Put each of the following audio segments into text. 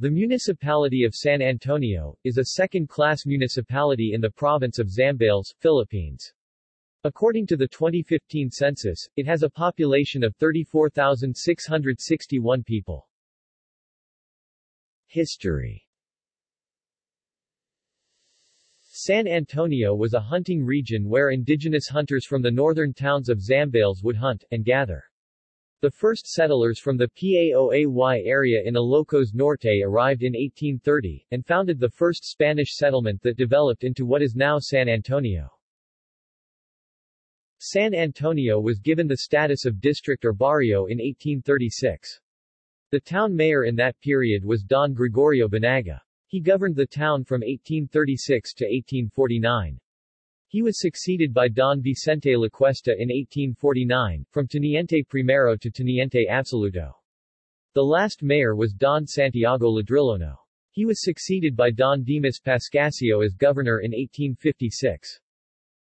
The municipality of San Antonio, is a second-class municipality in the province of Zambales, Philippines. According to the 2015 census, it has a population of 34,661 people. History San Antonio was a hunting region where indigenous hunters from the northern towns of Zambales would hunt, and gather. The first settlers from the Paoay area in Ilocos Norte arrived in 1830, and founded the first Spanish settlement that developed into what is now San Antonio. San Antonio was given the status of district or barrio in 1836. The town mayor in that period was Don Gregorio Banaga. He governed the town from 1836 to 1849. He was succeeded by Don Vicente Lacuesta in 1849, from Teniente Primero to Teniente Absoluto. The last mayor was Don Santiago Ladrillono. He was succeeded by Don Dimas Pascasio as governor in 1856.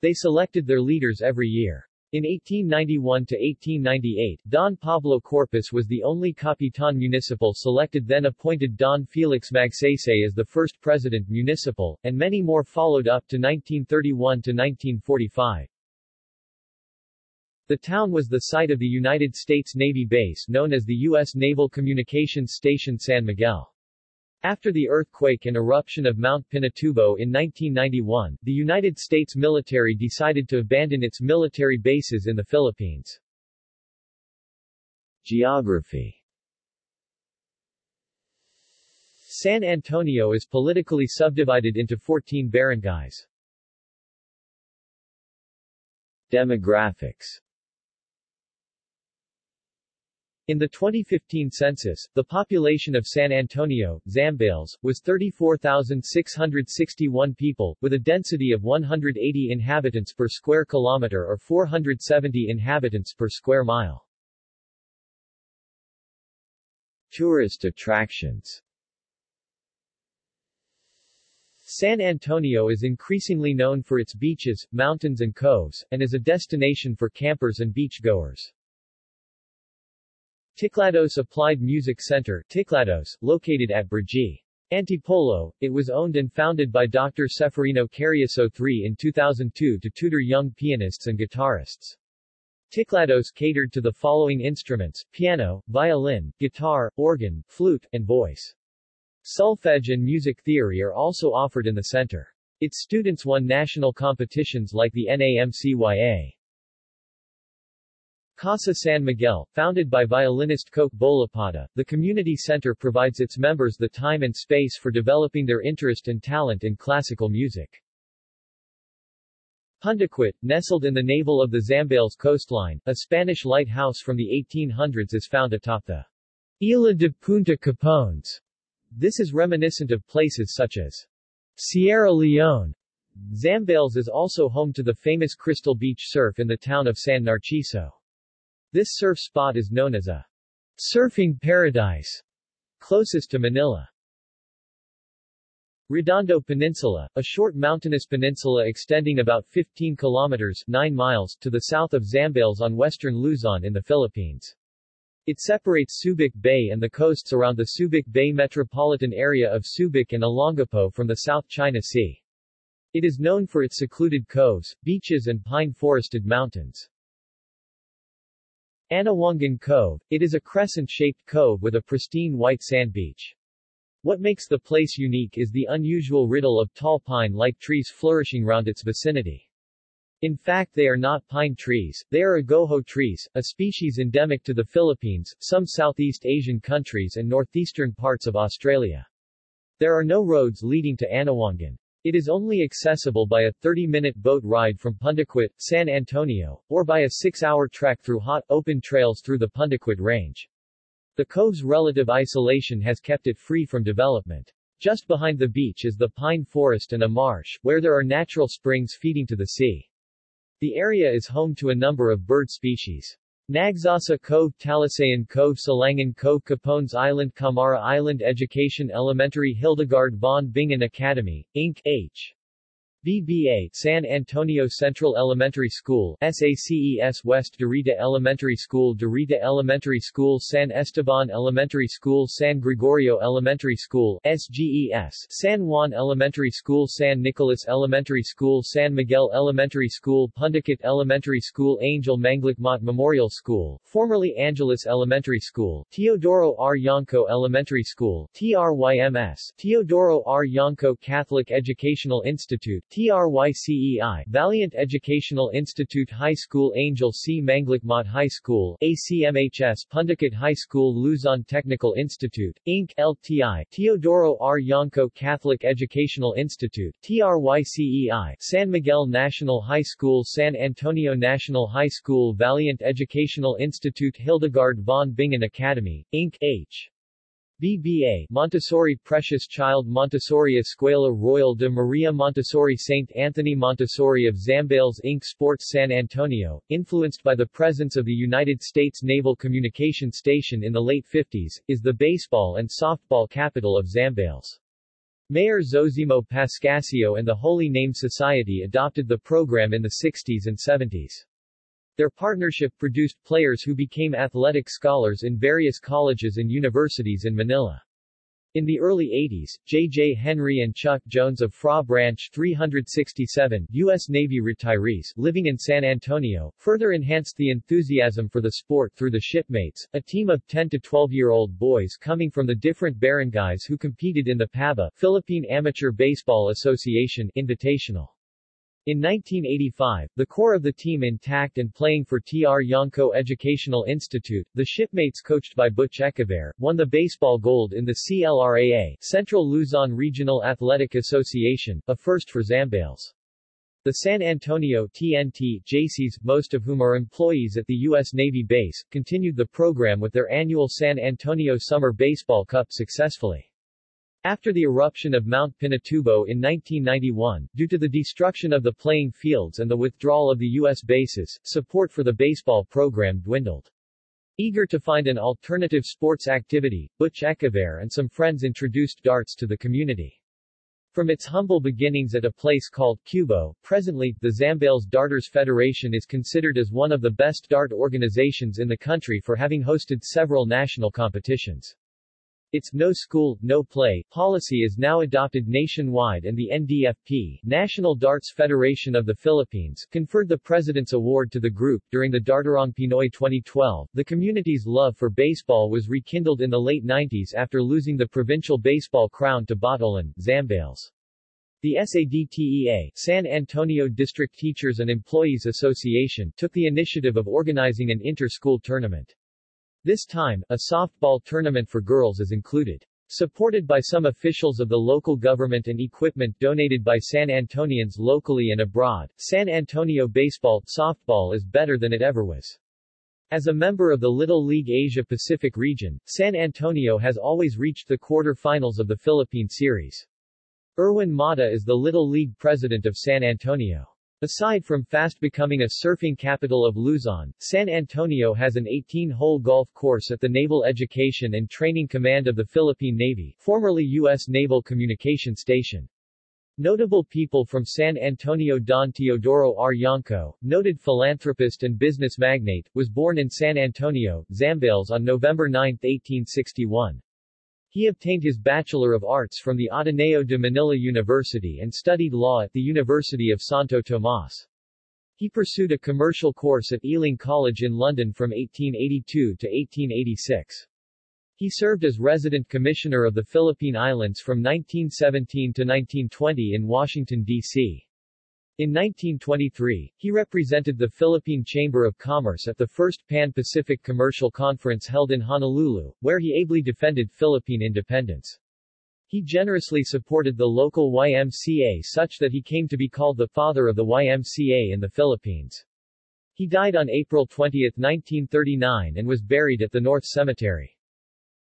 They selected their leaders every year. In 1891 to 1898, Don Pablo Corpus was the only Capitan Municipal selected then appointed Don Felix Magsaysay as the first president municipal, and many more followed up to 1931 to 1945. The town was the site of the United States Navy base known as the U.S. Naval Communications Station San Miguel. After the earthquake and eruption of Mount Pinatubo in 1991, the United States military decided to abandon its military bases in the Philippines. Geography San Antonio is politically subdivided into 14 barangays. Demographics in the 2015 census, the population of San Antonio, Zambales, was 34,661 people, with a density of 180 inhabitants per square kilometer or 470 inhabitants per square mile. Tourist attractions San Antonio is increasingly known for its beaches, mountains and coves, and is a destination for campers and beachgoers. Ticlados Applied Music Center Ticlados, located at Brgy. Antipolo, it was owned and founded by Dr. Seferino Carriaso III in 2002 to tutor young pianists and guitarists. Ticlados catered to the following instruments, piano, violin, guitar, organ, flute, and voice. Solfege and music theory are also offered in the center. Its students won national competitions like the NAMCYA. Casa San Miguel, founded by violinist Coke Bolipata, the community center provides its members the time and space for developing their interest and talent in classical music. Pundaquit, nestled in the navel of the Zambales coastline, a Spanish lighthouse from the 1800s is found atop the Isla de Punta Capones. This is reminiscent of places such as Sierra Leone. Zambales is also home to the famous Crystal Beach surf in the town of San Narciso. This surf spot is known as a surfing paradise, closest to Manila. Redondo Peninsula, a short mountainous peninsula extending about 15 kilometers 9 miles to the south of Zambales on western Luzon in the Philippines. It separates Subic Bay and the coasts around the Subic Bay metropolitan area of Subic and Olongapo from the South China Sea. It is known for its secluded coves, beaches and pine-forested mountains. Anawangin Cove, it is a crescent-shaped cove with a pristine white sand beach. What makes the place unique is the unusual riddle of tall pine-like trees flourishing round its vicinity. In fact they are not pine trees, they are agoho trees, a species endemic to the Philippines, some Southeast Asian countries and northeastern parts of Australia. There are no roads leading to Anawangin. It is only accessible by a 30-minute boat ride from Pundaquit, San Antonio, or by a six-hour trek through hot, open trails through the Pundaquit Range. The cove's relative isolation has kept it free from development. Just behind the beach is the pine forest and a marsh, where there are natural springs feeding to the sea. The area is home to a number of bird species. Nagsasa Cove Talisayan Cove Silanguin Cove Capones Island Kamara Island Education Elementary Hildegard von Bingen Academy, Inc. H. BBA San Antonio Central Elementary School SACES West Dorita Elementary School Dorita Elementary School San Esteban Elementary School San Gregorio Elementary School SGES San Juan Elementary School San Nicolas Elementary School San Miguel Elementary School Pundaquit Elementary School Angel Manglicmot Memorial School formerly Angeles Elementary School Teodoro R. Yangco Elementary School TRYMS Teodoro R. Yangco Catholic Educational Institute TRYCEI Valiant Educational Institute High School Angel C. Manglicmot High School ACMHS Pundaquit High School Luzon Technical Institute, Inc. LTI Teodoro R. Yangco Catholic Educational Institute TRYCEI San Miguel National High School San Antonio National High School Valiant Educational Institute Hildegard von Bingen Academy, Inc. H. BBA Montessori Precious Child Montessori Escuela Royal de Maria Montessori St. Anthony Montessori of Zambales Inc. Sports San Antonio, influenced by the presence of the United States Naval Communication Station in the late 50s, is the baseball and softball capital of Zambales. Mayor Zosimo Pascasio and the Holy Name Society adopted the program in the 60s and 70s. Their partnership produced players who became athletic scholars in various colleges and universities in Manila. In the early 80s, J.J. Henry and Chuck Jones of Fra Branch 367, U.S. Navy retirees, living in San Antonio, further enhanced the enthusiasm for the sport through the Shipmates, a team of 10 to 12-year-old boys coming from the different barangays who competed in the PABA, Philippine Amateur Baseball Association, Invitational. In 1985, the core of the team intact and playing for TR Yangco Educational Institute, the shipmates coached by Butch Echeverre, won the baseball gold in the CLRAA Central Luzon Regional Athletic Association, a first for Zambales. The San Antonio TNT JCs, most of whom are employees at the U.S. Navy base, continued the program with their annual San Antonio Summer Baseball Cup successfully. After the eruption of Mount Pinatubo in 1991, due to the destruction of the playing fields and the withdrawal of the U.S. bases, support for the baseball program dwindled. Eager to find an alternative sports activity, Butch Echeverre and some friends introduced darts to the community. From its humble beginnings at a place called Cubo, presently, the Zambales Darters Federation is considered as one of the best dart organizations in the country for having hosted several national competitions. Its no school, no play policy is now adopted nationwide and the NDFP, National Darts Federation of the Philippines, conferred the President's Award to the group. During the Dartarong Pinoy 2012, the community's love for baseball was rekindled in the late 90s after losing the provincial baseball crown to Botolan, Zambales. The SADTEA, San Antonio District Teachers and Employees Association, took the initiative of organizing an inter-school tournament. This time, a softball tournament for girls is included. Supported by some officials of the local government and equipment donated by San Antonians locally and abroad, San Antonio baseball softball is better than it ever was. As a member of the Little League Asia Pacific region, San Antonio has always reached the quarter-finals of the Philippine Series. Erwin Mata is the Little League president of San Antonio. Aside from fast becoming a surfing capital of Luzon, San Antonio has an 18-hole golf course at the Naval Education and Training Command of the Philippine Navy, formerly U.S. Naval Communication Station. Notable people from San Antonio Don Teodoro R. Yangco, noted philanthropist and business magnate, was born in San Antonio, Zambales on November 9, 1861. He obtained his Bachelor of Arts from the Ateneo de Manila University and studied law at the University of Santo Tomas. He pursued a commercial course at Ealing College in London from 1882 to 1886. He served as resident commissioner of the Philippine Islands from 1917 to 1920 in Washington, D.C. In 1923, he represented the Philippine Chamber of Commerce at the first Pan-Pacific Commercial Conference held in Honolulu, where he ably defended Philippine independence. He generously supported the local YMCA such that he came to be called the father of the YMCA in the Philippines. He died on April 20, 1939 and was buried at the North Cemetery.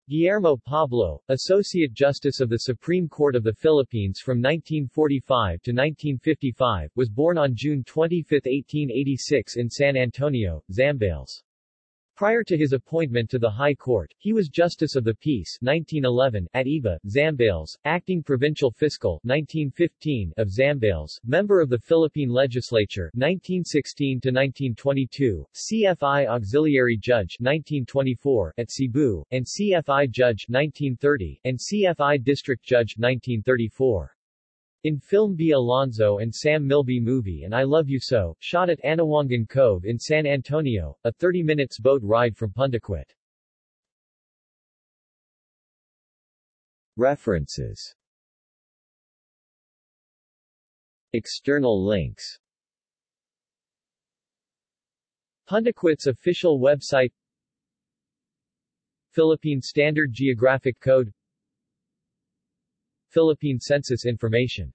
Guillermo Pablo, Associate Justice of the Supreme Court of the Philippines from 1945 to 1955, was born on June 25, 1886 in San Antonio, Zambales. Prior to his appointment to the High Court, he was Justice of the Peace 1911 at Iba, Zambales, Acting Provincial Fiscal 1915 of Zambales, Member of the Philippine Legislature 1916 to 1922, CFI Auxiliary Judge 1924 at Cebu, and CFI Judge 1930 and CFI District Judge 1934. In film Bea Alonzo and Sam Milby movie and I Love You So, shot at Anawangin Cove in San Antonio, a 30 minutes boat ride from Pundaquit. References External links Pundaquit's official website Philippine Standard Geographic Code Philippine Census information